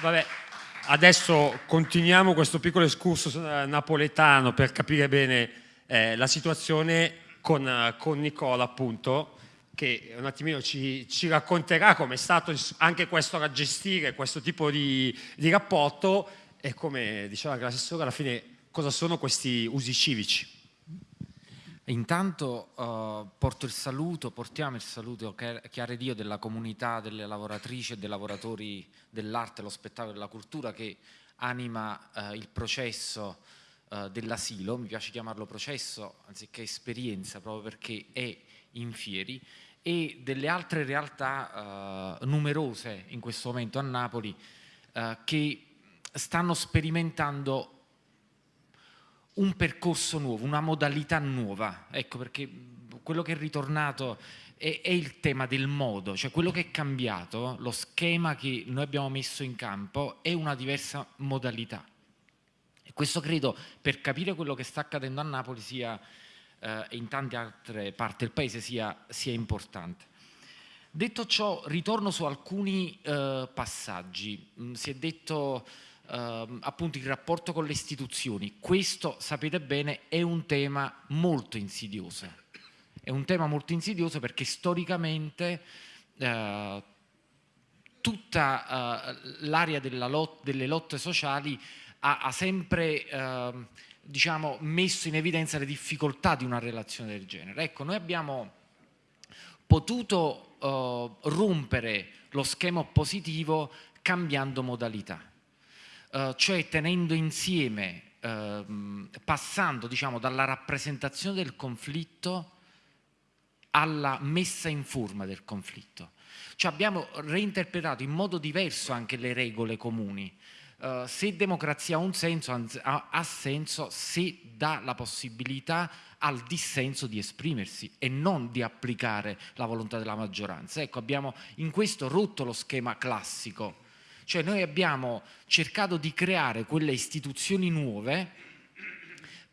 Vabbè, adesso continuiamo questo piccolo escursus napoletano per capire bene eh, la situazione con, con Nicola appunto che un attimino ci, ci racconterà come è stato anche questo a gestire questo tipo di, di rapporto e come diceva l'assessore alla fine cosa sono questi usi civici. Intanto uh, porto il saluto, portiamo il saluto chiaro Dio della comunità delle lavoratrici e dei lavoratori dell'arte, dello spettacolo e della cultura che anima uh, il processo uh, dell'asilo, mi piace chiamarlo processo anziché esperienza proprio perché è in fieri. E delle altre realtà numerose in questo momento a Napoli che stanno sperimentando un percorso nuovo, una modalità nuova. Ecco perché quello che è ritornato è, è, il tema del modo, cioè quello che è cambiato, lo schema che noi abbiamo messo in campo è una diversa modalità. E questo credo per capire quello che sta accadendo a Napoli sia eh, e in tante altre parti del paese sia, sia importante. Detto ciò, ritorno su alcuni eh, passaggi. Mm, si è detto eh, appunto il rapporto con le istituzioni. Questo, sapete bene, è un tema molto insidioso. È un tema molto insidioso perché storicamente eh, tutta eh, l'area lot delle lotte sociali ha, ha sempre ehm, diciamo, messo in evidenza le difficoltà di una relazione del genere. Ecco, noi abbiamo potuto uh, rompere lo schema oppositivo cambiando modalità, uh, cioè tenendo insieme, uh, passando diciamo, dalla rappresentazione del conflitto alla messa in forma del conflitto. Cioè abbiamo reinterpretato in modo diverso anche le regole comuni, Uh, se democrazia ha un senso, ha, ha, senso se dà la possibilità al dissenso di esprimersi e non di applicare la volontà della maggioranza. Ecco, abbiamo in questo rotto lo schema classico, cioè noi abbiamo cercato di creare quelle istituzioni nuove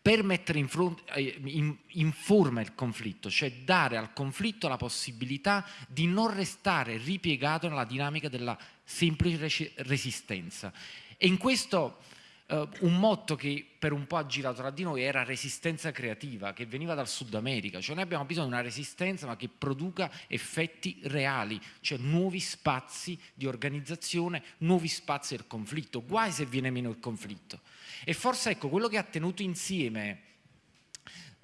per mettere in, eh, in, in, forma il conflitto, cioè dare al conflitto la possibilità di non restare ripiegato nella dinamica della semplice resistenza. E in questo uh, un motto che per un po' ha girato tra di noi era resistenza creativa, che veniva dal Sud America, cioè noi abbiamo bisogno di una resistenza ma che produca effetti reali, cioè nuovi spazi di organizzazione, nuovi spazi del conflitto, guai se viene meno il conflitto. E forse ecco, quello che ha tenuto insieme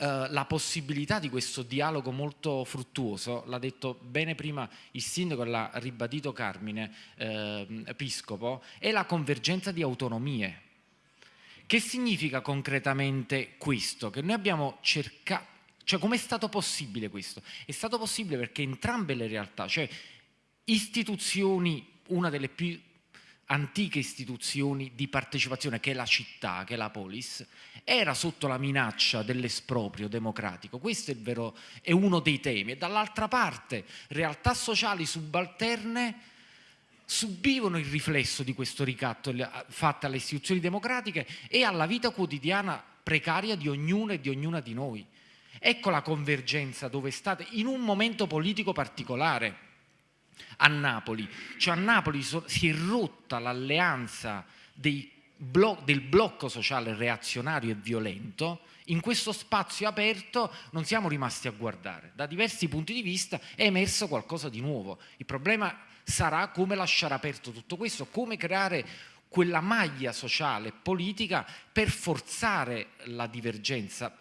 eh, la possibilità di questo dialogo molto fruttuoso, l'ha detto bene prima il sindaco, l'ha ribadito Carmine eh, Episcopo, è la convergenza di autonomie. Che significa concretamente questo? Che noi abbiamo cercato, cioè com'è stato possibile questo? È stato possibile perché entrambe le realtà, cioè istituzioni, una delle più antiche istituzioni di partecipazione che è la città, che è la polis, era sotto la minaccia dell'esproprio democratico. Questo è, vero, è uno dei temi. E dall'altra parte realtà sociali subalterne subivano il riflesso di questo ricatto fatto alle istituzioni democratiche e alla vita quotidiana precaria di ognuno e di ognuna di noi. Ecco la convergenza dove state in un momento politico particolare a Napoli. Cioè a Napoli si è rotta l'alleanza blo del blocco sociale reazionario e violento, in questo spazio aperto non siamo rimasti a guardare. Da diversi punti di vista è emerso qualcosa di nuovo. Il problema sarà come lasciare aperto tutto questo, come creare quella maglia sociale e politica per forzare la divergenza,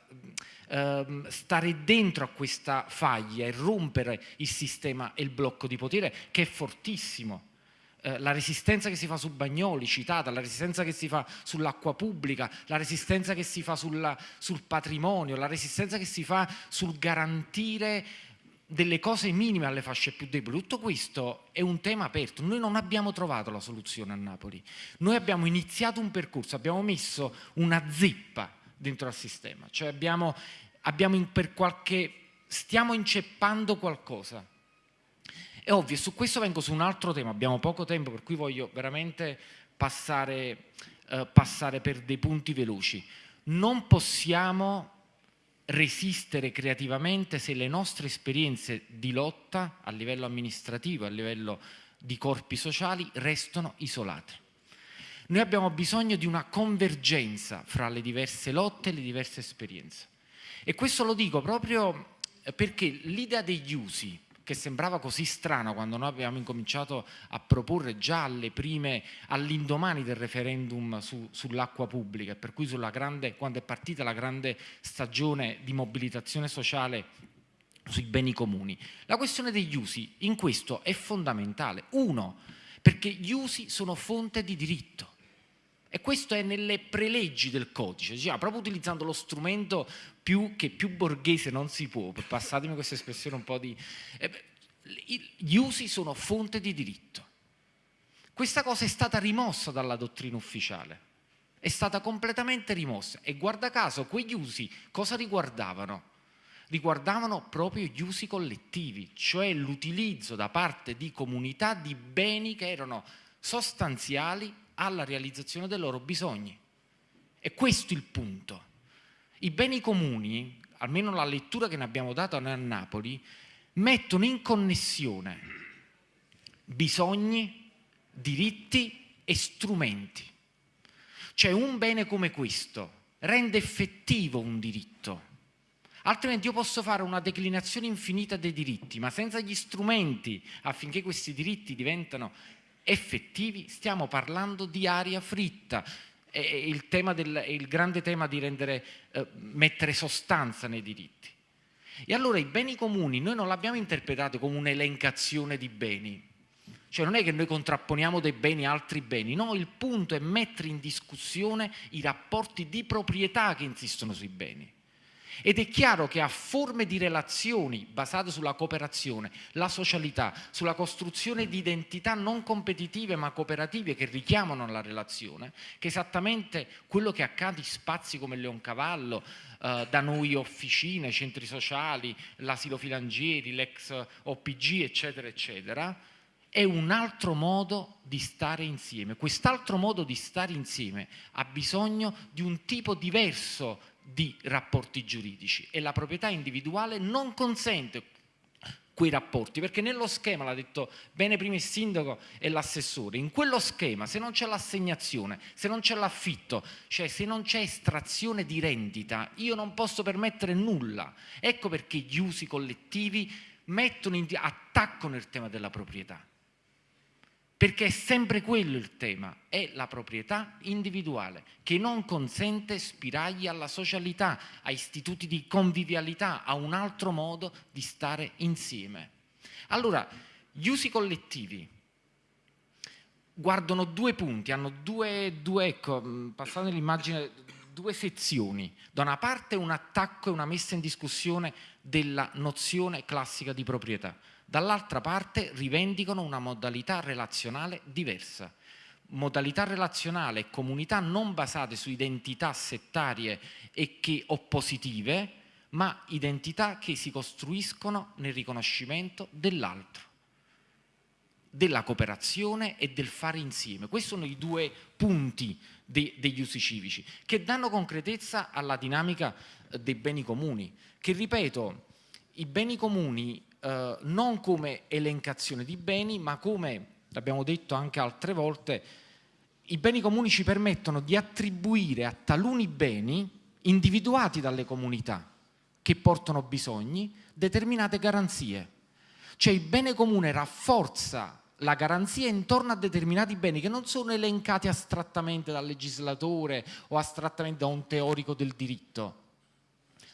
ehm, stare dentro a questa faglia e rompere il sistema e il blocco di potere che è fortissimo. Eh, la resistenza che si fa su Bagnoli, citata, la resistenza che si fa sull'acqua pubblica, la resistenza che si fa sulla, sul patrimonio, la resistenza che si fa sul garantire delle cose minime alle fasce più deboli. Tutto questo è un tema aperto. Noi non abbiamo trovato la soluzione a Napoli. Noi abbiamo iniziato un percorso, abbiamo messo una zeppa dentro al sistema, cioè abbiamo, abbiamo per qualche, stiamo inceppando qualcosa. È ovvio, su questo vengo su un altro tema, abbiamo poco tempo per cui voglio veramente passare, eh, passare per dei punti veloci. Non possiamo resistere creativamente se le nostre esperienze di lotta a livello amministrativo, a livello di corpi sociali restano isolate. Noi abbiamo bisogno di una convergenza fra le diverse lotte e le diverse esperienze. E questo lo dico proprio perché l'idea degli usi, che sembrava così strana quando noi abbiamo incominciato a proporre già alle prime, all'indomani del referendum su, sull'acqua pubblica, per cui grande, quando è partita la grande stagione di mobilitazione sociale sui beni comuni. La questione degli usi in questo è fondamentale. Uno, perché gli usi sono fonte di diritto. E questo è nelle preleggi del codice, diciamo, proprio utilizzando lo strumento più, che più borghese non si può, passatemi questa espressione un po' di... Eh, gli usi sono fonte di diritto. Questa cosa è stata rimossa dalla dottrina ufficiale, è stata completamente rimossa e guarda caso quegli usi cosa riguardavano? Riguardavano proprio gli usi collettivi, cioè l'utilizzo da parte di comunità di beni che erano sostanziali alla realizzazione dei loro bisogni. E questo è il punto. I beni comuni, almeno la lettura che ne abbiamo noi a Napoli, mettono in connessione bisogni, diritti e strumenti. Cioè un bene come questo rende effettivo un diritto, altrimenti io posso fare una declinazione infinita dei diritti, ma senza gli strumenti affinché questi diritti diventano effettivi, stiamo parlando di aria fritta. È il, del, è il grande tema di rendere, eh, mettere sostanza nei diritti. E allora i beni comuni noi non l'abbiamo interpretato come un'elencazione di beni, cioè non è che noi contrapponiamo dei beni a altri beni, no, il punto è mettere in discussione i rapporti di proprietà che insistono sui beni. Ed è chiaro che a forme di relazioni basate sulla cooperazione, la socialità, sulla costruzione di identità non competitive ma cooperative che richiamano la relazione, che esattamente quello che accade in spazi come Leoncavallo, eh, da noi officine, centri sociali, l'asilo Filangieri, l'ex OPG, eccetera, eccetera, è un altro modo di stare insieme. Quest'altro modo di stare insieme ha bisogno di un tipo diverso di rapporti giuridici e la proprietà individuale non consente quei rapporti, perché nello schema, l'ha detto bene prima il sindaco e l'assessore, in quello schema se non c'è l'assegnazione, se non c'è l'affitto, cioè se non c'è estrazione di rendita, io non posso permettere nulla. Ecco perché gli usi collettivi mettono in, attaccano il tema della proprietà perché è sempre quello il tema, è la proprietà individuale che non consente spiragli alla socialità, a istituti di convivialità, a un altro modo di stare insieme. Allora, gli usi collettivi guardano due punti, hanno due, due ecco, passate l'immagine, due sezioni. Da una parte un attacco e una messa in discussione della nozione classica di proprietà dall'altra parte rivendicano una modalità relazionale diversa. Modalità relazionale e comunità non basate su identità settarie e che oppositive, ma identità che si costruiscono nel riconoscimento dell'altro, della cooperazione e del fare insieme. Questi sono i due punti de degli usi civici che danno concretezza alla dinamica eh, dei beni comuni, che ripeto, i beni comuni eh, non come elencazione di beni, ma come, l'abbiamo detto anche altre volte, i beni comuni ci permettono di attribuire a taluni beni individuati dalle comunità che portano bisogni determinate garanzie. Cioè il bene comune rafforza la garanzia intorno a determinati beni che non sono elencati astrattamente dal legislatore o astrattamente da un teorico del diritto,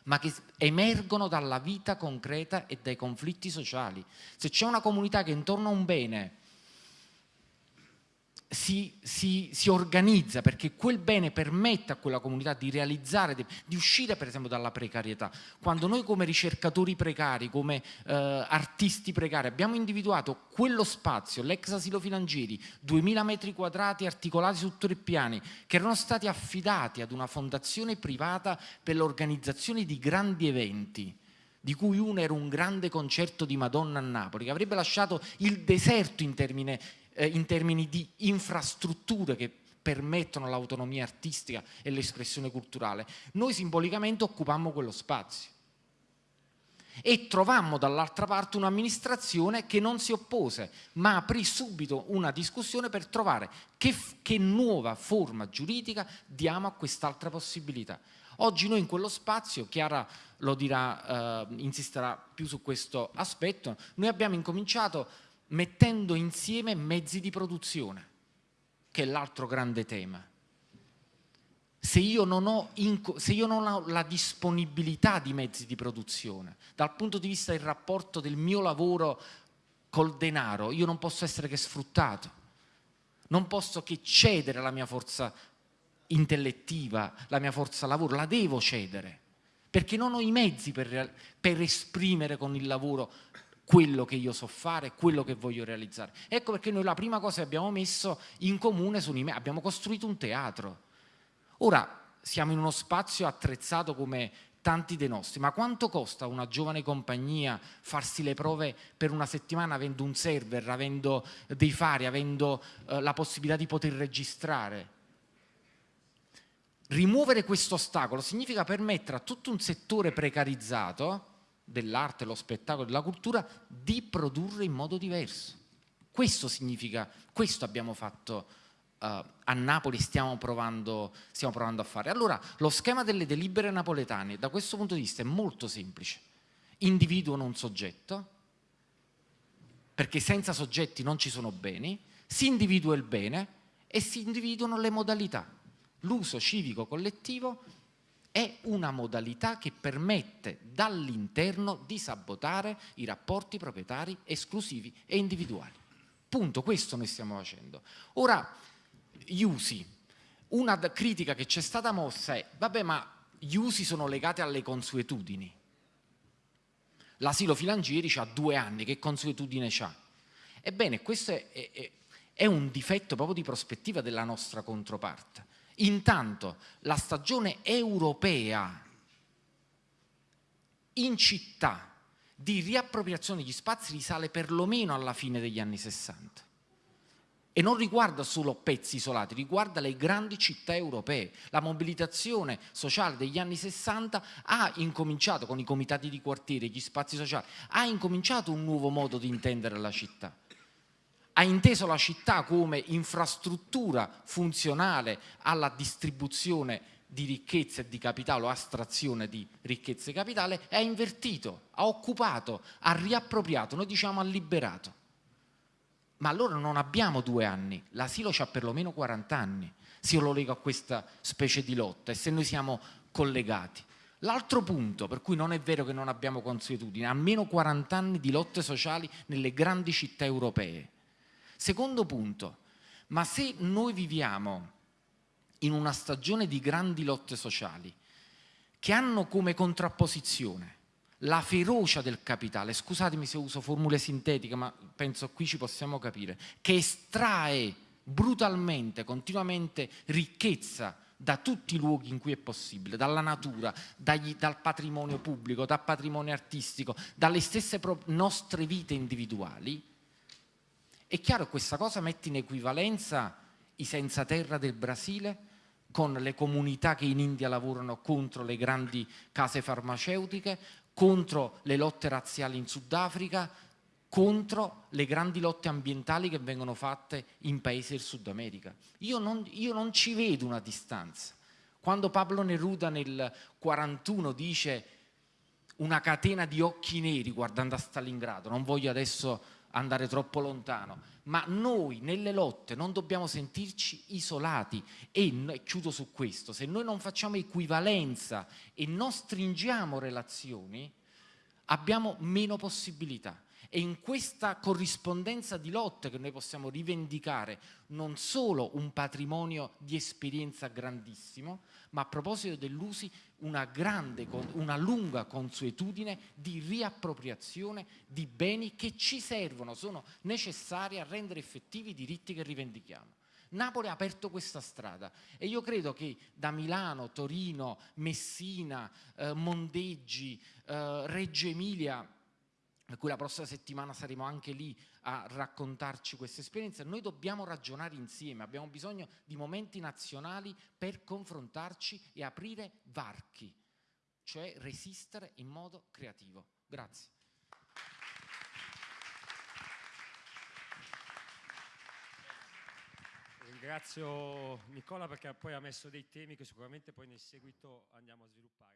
ma che emergono dalla vita concreta e dai conflitti sociali. Se c'è una comunità che intorno a un bene si, si, si, organizza perché quel bene permette a quella comunità di realizzare, di, uscire per esempio dalla precarietà. Quando noi come ricercatori precari, come eh, artisti precari abbiamo individuato quello spazio, l'ex asilo Filangieri, 2000 metri quadrati articolati su tre piani, che erano stati affidati ad una fondazione privata per l'organizzazione di grandi eventi, di cui uno era un grande concerto di Madonna a Napoli, che avrebbe lasciato il deserto in termini eh, in termini di infrastrutture che permettono l'autonomia artistica e l'espressione culturale, noi simbolicamente occupammo quello spazio e trovammo dall'altra parte un'amministrazione che non si oppose, ma aprì subito una discussione per trovare che, che nuova forma giuridica diamo a quest'altra possibilità. Oggi noi in quello spazio, Chiara lo dirà, eh, insisterà più su questo aspetto, noi abbiamo incominciato mettendo insieme mezzi di produzione, che è l'altro grande tema. Se io, ho, se io non ho la disponibilità di mezzi di produzione, dal punto di vista del rapporto del mio lavoro col denaro, io non posso essere che sfruttato, non posso che cedere la mia forza intellettiva, la mia forza lavoro, la devo cedere, perché non ho i mezzi per, per esprimere con il lavoro quello che io so fare, quello che voglio realizzare. Ecco perché noi la prima cosa che abbiamo messo in comune i mezzi, abbiamo costruito un teatro, Ora siamo in uno spazio attrezzato come tanti dei nostri, ma quanto costa una giovane compagnia farsi le prove per una settimana avendo un server, avendo dei fari, avendo eh, la possibilità di poter registrare? Rimuovere questo ostacolo significa permettere a tutto un settore precarizzato dell'arte, dello spettacolo, della cultura di produrre in modo diverso. Questo significa, questo abbiamo fatto uh, a Napoli stiamo provando, stiamo provando a fare. Allora, lo schema delle delibere napoletane da questo punto di vista è molto semplice. Individuano un soggetto, perché senza soggetti non ci sono beni, si individua il bene e si individuano le modalità. L'uso civico collettivo è una modalità che permette dall'interno di sabotare i rapporti proprietari esclusivi e individuali. Punto, questo noi stiamo facendo. Ora, gli usi. Una critica che ci è stata mossa è, vabbè ma gli usi sono legati alle consuetudini. L'asilo Filangieri ha due anni, che consuetudine ha? Ebbene, questo è, è, è un difetto proprio di prospettiva della nostra controparte. Intanto la stagione europea in città di riappropriazione degli spazi risale perlomeno alla fine degli anni 60 e non riguarda solo pezzi isolati, riguarda le grandi città europee. La mobilitazione sociale degli anni 60 ha incominciato con i comitati di quartiere, gli spazi sociali, ha incominciato un nuovo modo di intendere la città. Ha inteso la città come infrastruttura funzionale alla distribuzione di ricchezza e di capitale o astrazione di ricchezza e capitale e ha invertito, ha occupato, ha riappropriato, noi diciamo ha liberato ma allora non abbiamo due anni, l'asilo ha perlomeno 40 anni, se io lo leggo a questa specie di lotta e se noi siamo collegati. L'altro punto per cui non è vero che non abbiamo consuetudine, almeno 40 anni di lotte sociali nelle grandi città europee. Secondo punto, ma se noi viviamo in una stagione di grandi lotte sociali che hanno come contrapposizione la ferocia del capitale, scusatemi se uso formule sintetiche, ma penso qui ci possiamo capire, che estrae brutalmente, continuamente ricchezza da tutti i luoghi in cui è possibile, dalla natura, dagli, dal patrimonio pubblico, dal patrimonio artistico, dalle stesse nostre vite individuali, è chiaro questa cosa mette in equivalenza i senza terra del Brasile con le comunità che in India lavorano contro le grandi case farmaceutiche, contro le lotte razziali in Sudafrica, contro le grandi lotte ambientali che vengono fatte in paesi del Sud America. Io non, io non ci vedo una distanza. Quando Pablo Neruda nel 41 dice una catena di occhi neri guardando a Stalingrado, non voglio adesso andare troppo lontano, ma noi nelle lotte non dobbiamo sentirci isolati e chiudo su questo, se noi non facciamo equivalenza e non stringiamo relazioni, abbiamo meno possibilità. E in questa corrispondenza di lotte che noi possiamo rivendicare non solo un patrimonio di esperienza grandissimo, ma a proposito dell'usi una, grande, una lunga consuetudine di riappropriazione di beni che ci servono, sono necessari a rendere effettivi i diritti che rivendichiamo. Napoli ha aperto questa strada e io credo che da Milano, Torino, Messina, eh, Mondeggi, eh, Reggio Emilia per cui la prossima settimana saremo anche lì a raccontarci questa esperienza. Noi dobbiamo ragionare insieme, abbiamo bisogno di momenti nazionali per confrontarci e aprire varchi, cioè resistere in modo creativo. Grazie. Ringrazio Nicola perché poi ha messo dei temi che sicuramente poi nel seguito andiamo a sviluppare.